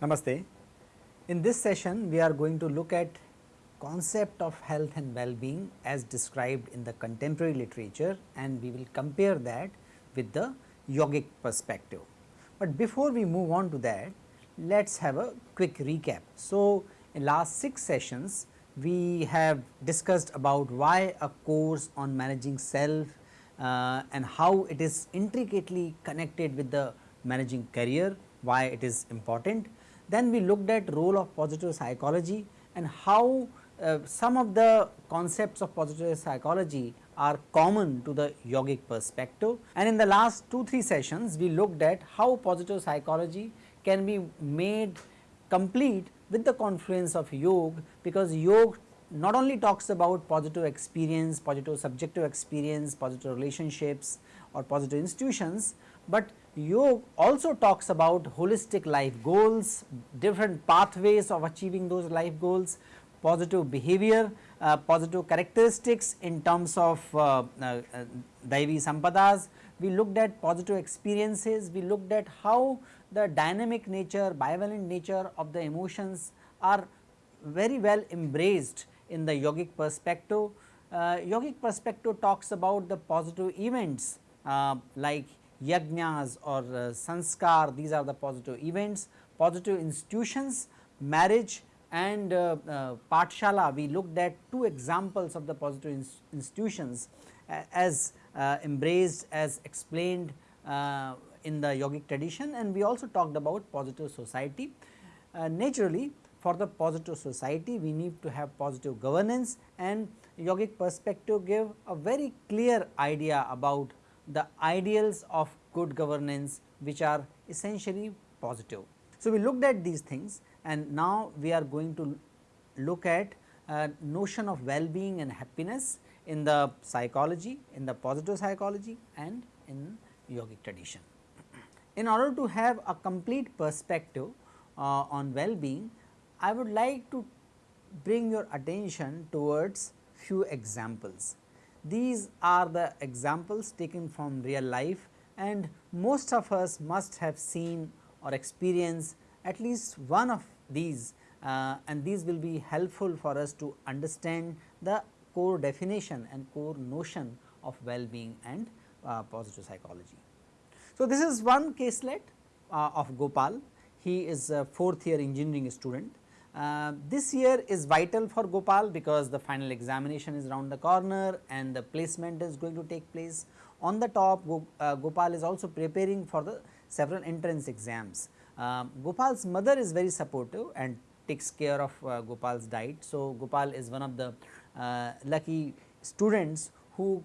Namaste. In this session we are going to look at concept of health and well-being as described in the contemporary literature and we will compare that with the yogic perspective. But before we move on to that, let us have a quick recap. So, in last 6 sessions we have discussed about why a course on managing self uh, and how it is intricately connected with the managing career, why it is important then we looked at role of positive psychology and how uh, some of the concepts of positive psychology are common to the yogic perspective and in the last 2-3 sessions we looked at how positive psychology can be made complete with the confluence of yoga because yoga not only talks about positive experience, positive subjective experience, positive relationships or positive institutions, but yoga also talks about holistic life goals, different pathways of achieving those life goals, positive behavior, uh, positive characteristics in terms of uh, uh, uh, Daivi Sampadas. We looked at positive experiences, we looked at how the dynamic nature, bivalent nature of the emotions are very well embraced in the yogic perspective. Uh, yogic perspective talks about the positive events uh, like yajnas or uh, sanskar these are the positive events, positive institutions, marriage and uh, uh, Pathshala we looked at two examples of the positive ins institutions uh, as uh, embraced as explained uh, in the yogic tradition and we also talked about positive society. Uh, naturally for the positive society we need to have positive governance and yogic perspective give a very clear idea about the ideals of good governance which are essentially positive. So, we looked at these things and now we are going to look at a notion of well-being and happiness in the psychology, in the positive psychology and in yogic tradition. In order to have a complete perspective uh, on well-being, I would like to bring your attention towards few examples. These are the examples taken from real life and most of us must have seen or experienced at least one of these uh, and these will be helpful for us to understand the core definition and core notion of well-being and uh, positive psychology. So, this is one caselet uh, of Gopal, he is a fourth year engineering student uh, this year is vital for Gopal because the final examination is around the corner and the placement is going to take place. On the top uh, Gopal is also preparing for the several entrance exams. Um, Gopal's mother is very supportive and takes care of uh, Gopal's diet. So, Gopal is one of the uh, lucky students who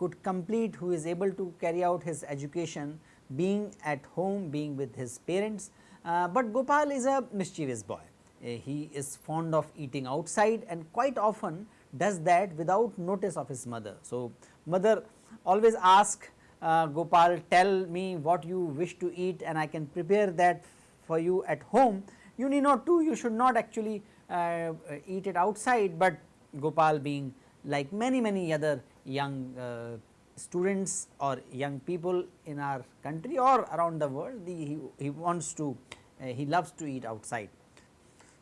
could complete who is able to carry out his education being at home being with his parents, uh, but Gopal is a mischievous boy uh, he is fond of eating outside and quite often does that without notice of his mother. So, mother always ask uh, Gopal tell me what you wish to eat and I can prepare that for you at home. You need not to you should not actually uh, eat it outside, but Gopal being like many many other young uh, students or young people in our country or around the world the, he, he wants to uh, he loves to eat outside.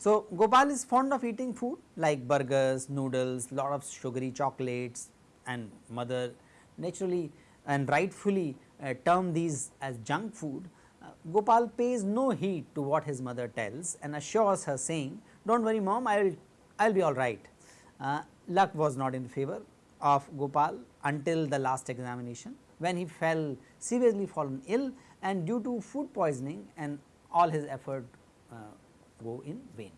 So, Gopal is fond of eating food like burgers, noodles, lot of sugary chocolates and mother naturally and rightfully uh, term these as junk food. Uh, Gopal pays no heed to what his mother tells and assures her saying, do not worry mom, I will I will be alright. Uh, luck was not in favor of Gopal until the last examination when he fell seriously fallen ill and due to food poisoning and all his effort uh, go in vain.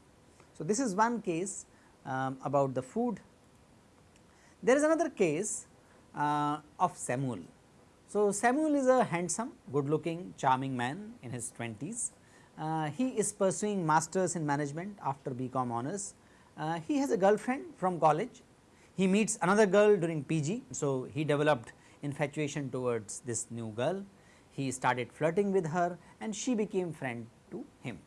So, this is one case um, about the food. There is another case uh, of Samuel. So, Samuel is a handsome, good looking, charming man in his 20s. Uh, he is pursuing masters in management after BCom honors. Uh, he has a girlfriend from college. He meets another girl during PG. So, he developed infatuation towards this new girl. He started flirting with her and she became friend to him.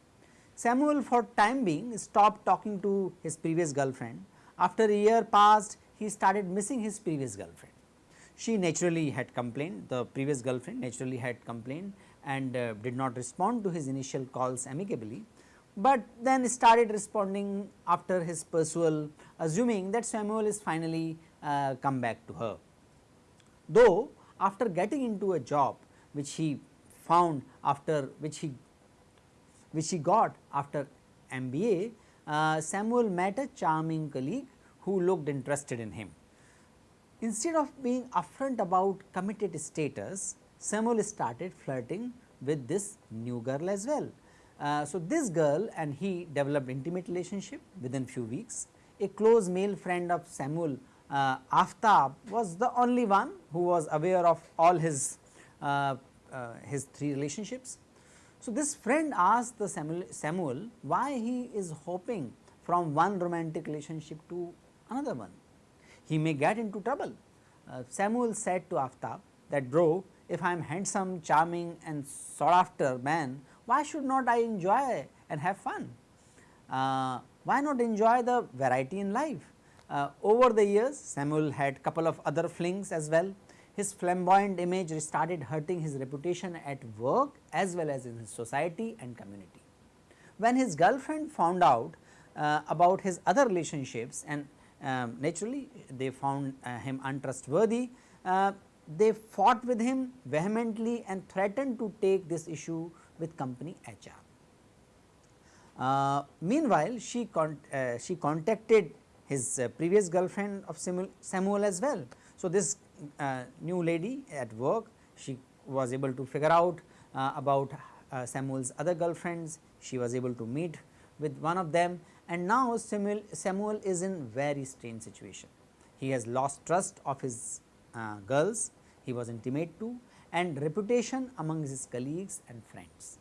Samuel for time being stopped talking to his previous girlfriend. After a year passed, he started missing his previous girlfriend. She naturally had complained, the previous girlfriend naturally had complained and uh, did not respond to his initial calls amicably, but then started responding after his perusal assuming that Samuel is finally uh, come back to her. Though after getting into a job which he found after which he which he got after MBA, uh, Samuel met a charming colleague who looked interested in him. Instead of being upfront about committed status, Samuel started flirting with this new girl as well. Uh, so, this girl and he developed intimate relationship within few weeks. A close male friend of Samuel uh, Aftab was the only one who was aware of all his uh, uh, his three relationships. So, this friend asked the Samuel, Samuel why he is hopping from one romantic relationship to another one. He may get into trouble. Uh, Samuel said to Aftab that bro if I am handsome, charming and sought after man, why should not I enjoy and have fun? Uh, why not enjoy the variety in life? Uh, over the years Samuel had a couple of other flings as well. His flamboyant image started hurting his reputation at work as well as in his society and community. When his girlfriend found out uh, about his other relationships and um, naturally they found uh, him untrustworthy, uh, they fought with him vehemently and threatened to take this issue with company HR. Uh, meanwhile, she, con uh, she contacted his uh, previous girlfriend of Samuel, Samuel as well. So, this uh, new lady at work she was able to figure out uh, about uh, Samuel's other girlfriends, she was able to meet with one of them and now Samuel, Samuel is in very strange situation. He has lost trust of his girls he was intimate to and reputation among his colleagues and friends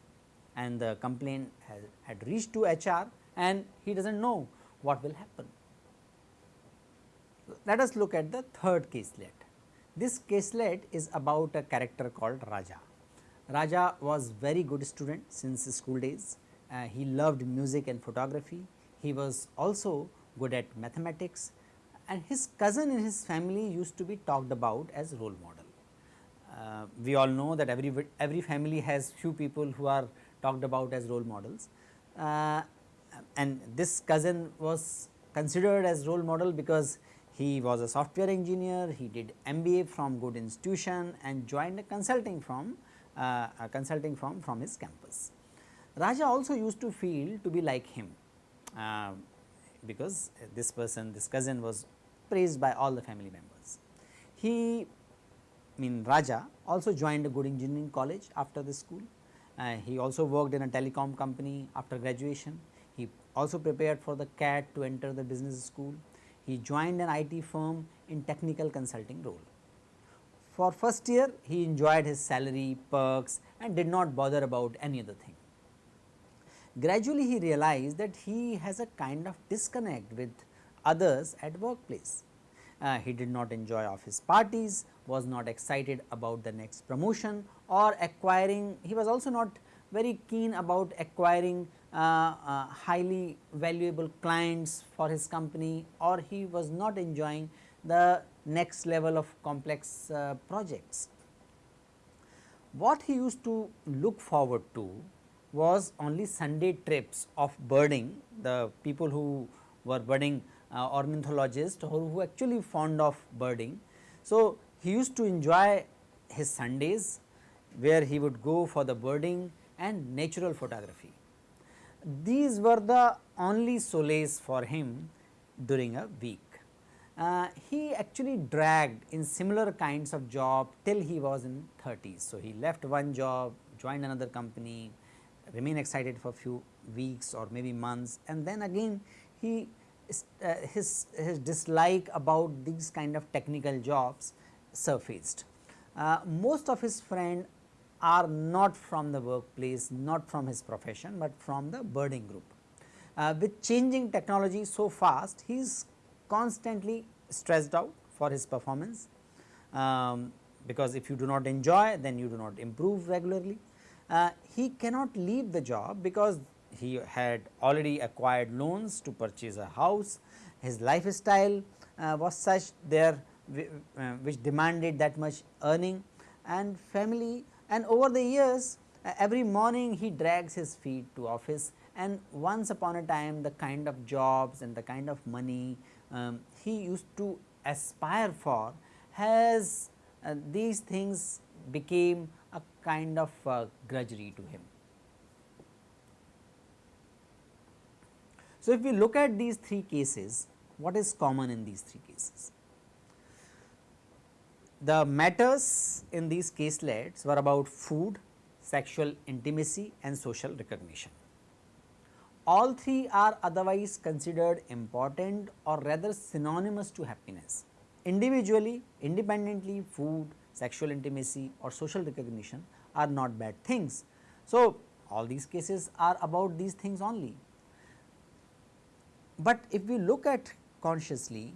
and the complaint has, had reached to HR and he does not know what will happen. Let us look at the third caselet. This caselet is about a character called Raja. Raja was very good student since his school days. Uh, he loved music and photography. He was also good at mathematics and his cousin in his family used to be talked about as role model. Uh, we all know that every, every family has few people who are talked about as role models uh, and this cousin was considered as role model because he was a software engineer, he did MBA from good institution and joined a consulting firm, uh, a consulting firm from his campus. Raja also used to feel to be like him uh, because this person, this cousin was praised by all the family members. He mean Raja also joined a good engineering college after the school. Uh, he also worked in a telecom company after graduation. He also prepared for the CAT to enter the business school. He joined an IT firm in technical consulting role. For first year he enjoyed his salary, perks and did not bother about any other thing. Gradually he realized that he has a kind of disconnect with others at workplace. Uh, he did not enjoy office parties, was not excited about the next promotion or acquiring, he was also not very keen about acquiring uh, uh, highly valuable clients for his company or he was not enjoying the next level of complex uh, projects. What he used to look forward to was only Sunday trips of birding, the people who were birding uh, ornithologists or who actually fond of birding. So, he used to enjoy his Sundays where he would go for the birding and natural photography. These were the only solace for him during a week. Uh, he actually dragged in similar kinds of job till he was in 30s. So, he left one job, joined another company, remain excited for few weeks or maybe months and then again he uh, his, his dislike about these kind of technical jobs surfaced. Uh, most of his friends are not from the workplace, not from his profession, but from the birding group. Uh, with changing technology so fast, he is constantly stressed out for his performance, um, because if you do not enjoy then you do not improve regularly. Uh, he cannot leave the job because he had already acquired loans to purchase a house. His lifestyle uh, was such there uh, which demanded that much earning and family and over the years uh, every morning he drags his feet to office and once upon a time the kind of jobs and the kind of money um, he used to aspire for has uh, these things became a kind of uh, grudgery to him. So, if we look at these three cases, what is common in these three cases? The matters in these caselets were about food, sexual intimacy and social recognition. All three are otherwise considered important or rather synonymous to happiness. Individually, independently food, sexual intimacy or social recognition are not bad things. So, all these cases are about these things only. But if we look at consciously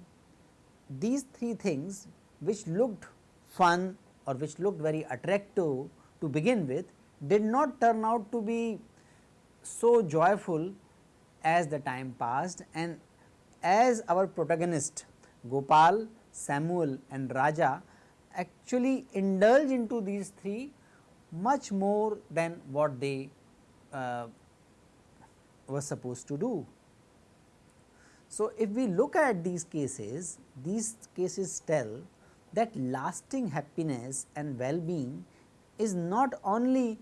these three things which looked fun or which looked very attractive to begin with did not turn out to be so joyful as the time passed and as our protagonist Gopal, Samuel and Raja actually indulge into these three much more than what they uh, were supposed to do. So, if we look at these cases, these cases tell that lasting happiness and well-being is not only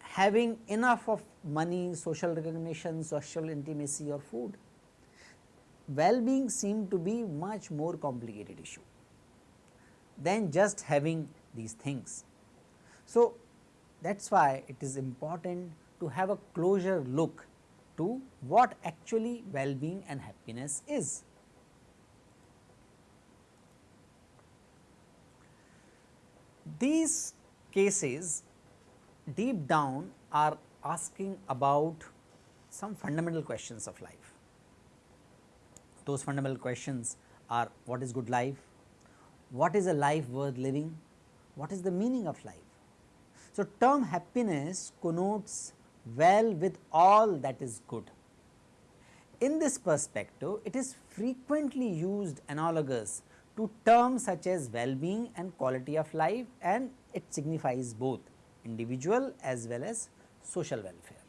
having enough of money, social recognition, social intimacy or food. Well-being seem to be much more complicated issue than just having these things. So, that is why it is important to have a closer look to what actually well-being and happiness is. These cases deep down are asking about some fundamental questions of life. Those fundamental questions are what is good life, what is a life worth living, what is the meaning of life. So, term happiness connotes well with all that is good. In this perspective, it is frequently used analogous to terms such as well-being and quality of life and it signifies both individual as well as social welfare.